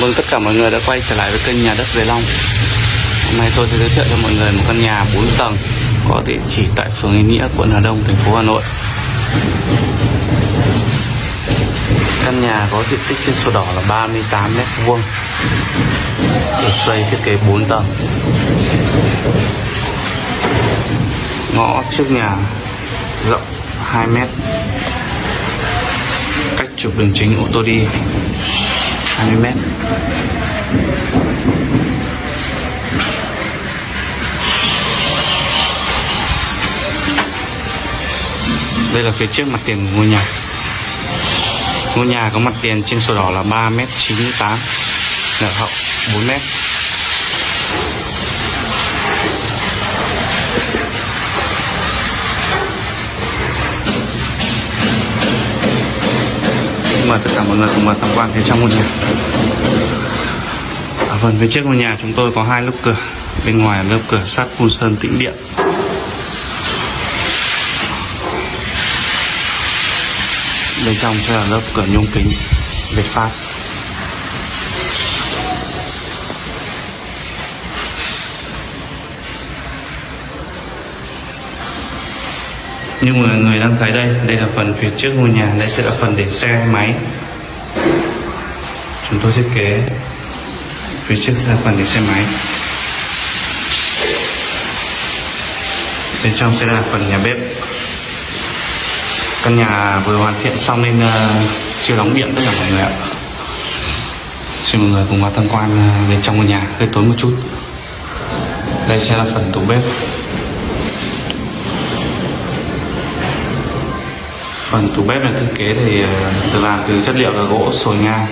cảm ơn tất cả mọi người đã quay trở lại với kênh nhà đất Về Long. Hôm nay tôi sẽ giới thiệu cho mọi người một căn nhà 4 tầng Có địa chỉ tại phường Yên Nghĩa, quận Hà Đông, thành phố Hà Nội. Căn nhà có diện tích trên sổ đỏ là 38 mét vuông Được xây thiết kế 4 tầng. Ngõ trước nhà rộng 2 mét Cách trục đường chính ô tô đi 20 mét. Đây là phía trước mặt tiền của ngôi nhà. Ngôi nhà có mặt tiền trên sổ đỏ là 3 m 98 nở hậu 4 Vâng mời tất cả mọi người cùng vào tham quan phía trong ngôi nhà. Ở phần phía trước ngôi nhà chúng tôi có hai lớp cửa. Bên ngoài là lớp cửa sắt phun sơn tĩnh điện. Bên trong sẽ là lớp cửa nhôm kính việt pháp. Như mọi người đang thấy đây đây là phần phía trước ngôi nhà đây sẽ là phần để xe máy. Chúng tôi thiết kế phía trước sẽ là phần để xe máy. Bên trong sẽ là phần nhà bếp. Căn nhà vừa hoàn thiện xong nên uh, chưa đóng điện tất cả mọi người ạ. Xin mọi người cùng vào tham quan ờ, bên trong ngôi nhà hơi tối một chút. Đây sẽ là phần tủ bếp. Phần tủ bếp này thiết kế thì ờ, được làm từ chất liệu là gỗ sồi nga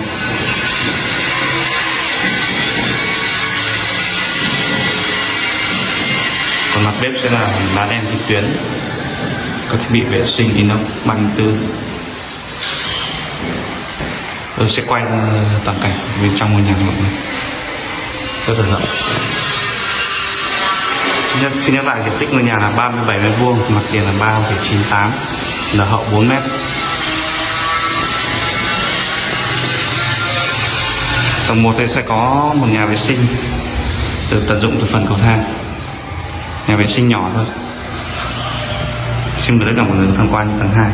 còn mặt bếp sẽ là đá đen trực tuyến các thiết bị vệ sinh inox 34 tôi sẽ quay ờ, toàn cảnh bên trong ngôi nhà mọi người rất là rộng. Xin nhắc, xin nhắc lại diện tích ngôi nhà là 37 mét vuông mặt tiền là 3,98 là hậu 4 mét. Tầng 1 sẽ có một nhà vệ sinh được tận dụng từ phần cầu thang. Nhà vệ sinh nhỏ thôi. Xin mời tất cả mọi người tham quan tầng 2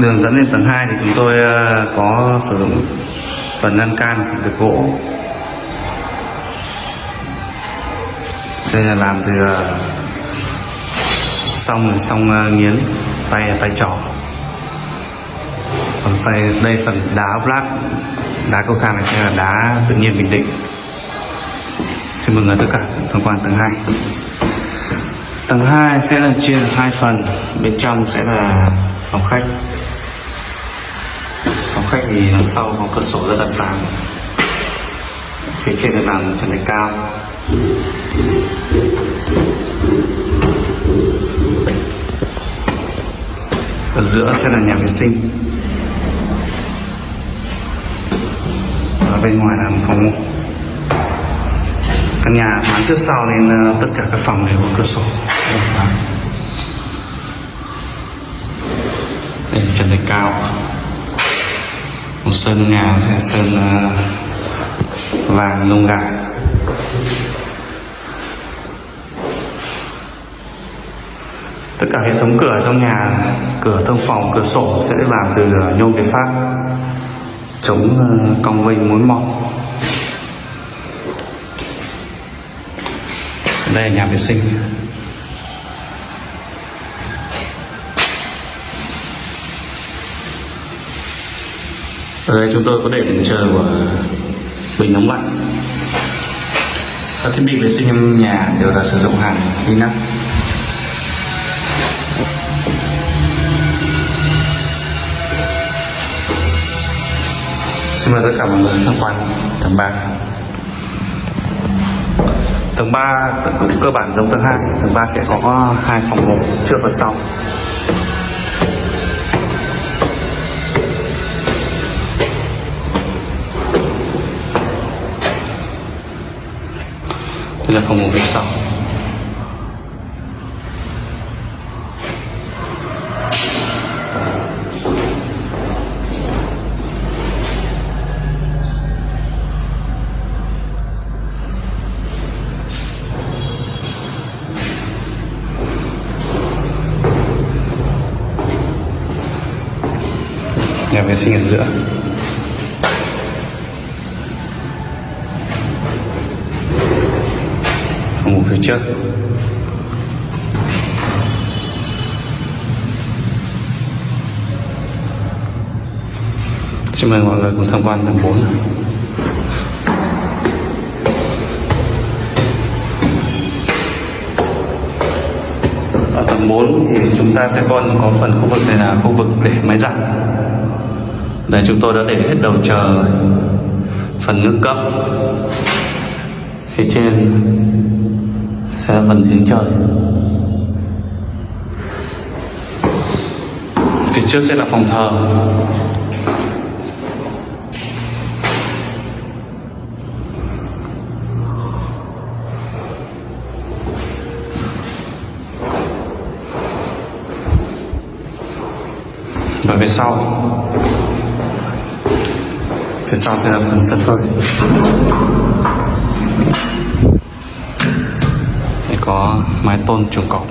đường dẫn lên tầng 2 thì chúng tôi ờ, có sử dụng phần lan can được gỗ. Đây là làm từ ờ, xong xong ờ, nghiến, tay tay trỏ. Còn tay, đây phần đá black đá cầu thang này sẽ là đá tự nhiên bình định. Xin mừng tất cả tham quan tầng 2 tầng 2 sẽ là chia hai phần, bên trong sẽ là phòng khách. Phòng khách thì đằng sau có cửa sổ rất là sáng. Phía trên là làm trần thạch cao ở giữa sẽ là nhà vệ sinh. Bên ngoài là một phòng ngủ. Căn nhà thoáng trước sau nên ờ, tất cả các phòng đều có cửa sổ. Đây là trần thạch cao. Một sơn nhà sẽ sơn ờ, vàng lông gà. Tất cả hệ thống cửa trong nhà, cửa thông phòng, cửa sổ sẽ làm từ ờ, nhôm việt pháp chống ờ, cong vênh mối mọt. Đây là nhà vệ sinh. Ở đây chúng tôi có để đèn chờ của bình nóng lạnh. Các thiết bị vệ sinh trong nhà đều là sử dụng hàng inox Xin mời tất cả mọi người tham quan tầng 3 Tầng 3 cũng cơ bản giống tầng 2 Tầng 3 sẽ có hai phòng ngủ trước và sau. Đây là phòng ngủ phía sau. Nhà vệ sinh ở giữa. Phòng ngủ phía trước. Xin mời mọi người cùng tham quan tầng 4 ở tầng 4 thì chúng ta sẽ còn có phần khu vực này là khu vực để máy giặt đây, chúng tôi đã để hết đầu chờ. Phần nước cấp. Phía trên sẽ phần hướng trời. Phía trước sẽ là phòng thờ. Và về sau phía sau sẽ là phần sân phơi Đây có mái tôn chuồng cọp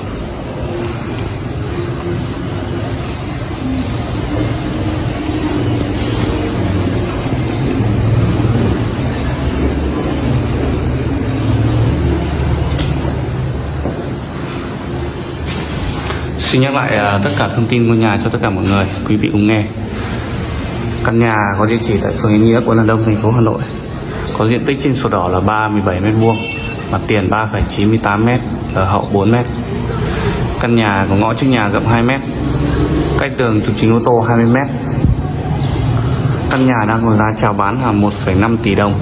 Xin nhắc lại à, tất cả thông tin ngôi nhà cho tất cả mọi người, quý vị cùng nghe. Căn nhà có địa chỉ tại phường Yên Nghĩa, quận Hà Đông, thành phố Hà Nội. Có diện tích trên sổ đỏ là 37 m2, mặt tiền 3,98 m, ở hậu 4 m. Căn nhà có ngõ trước nhà rộng 2 m, cách đường trục chính ô tô 20 m. Căn nhà đang có giá chào bán là 1,5 tỷ đồng,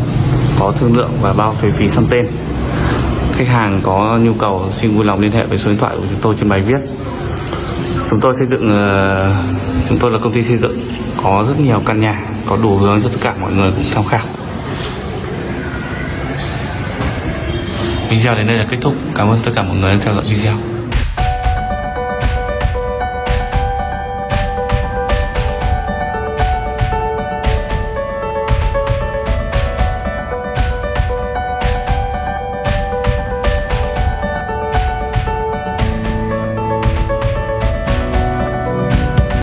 có thương lượng và bao thuế phí sang tên. Khách hàng có nhu cầu xin vui lòng liên hệ với số điện thoại của chúng tôi trên bài viết chúng tôi xây dựng ờ, chúng tôi là công ty xây dựng, có rất nhiều căn nhà, có đủ hướng cho tất cả mọi người cùng tham khảo. Video đến đây là kết thúc. Cảm ơn tất cả mọi người đã theo dõi video.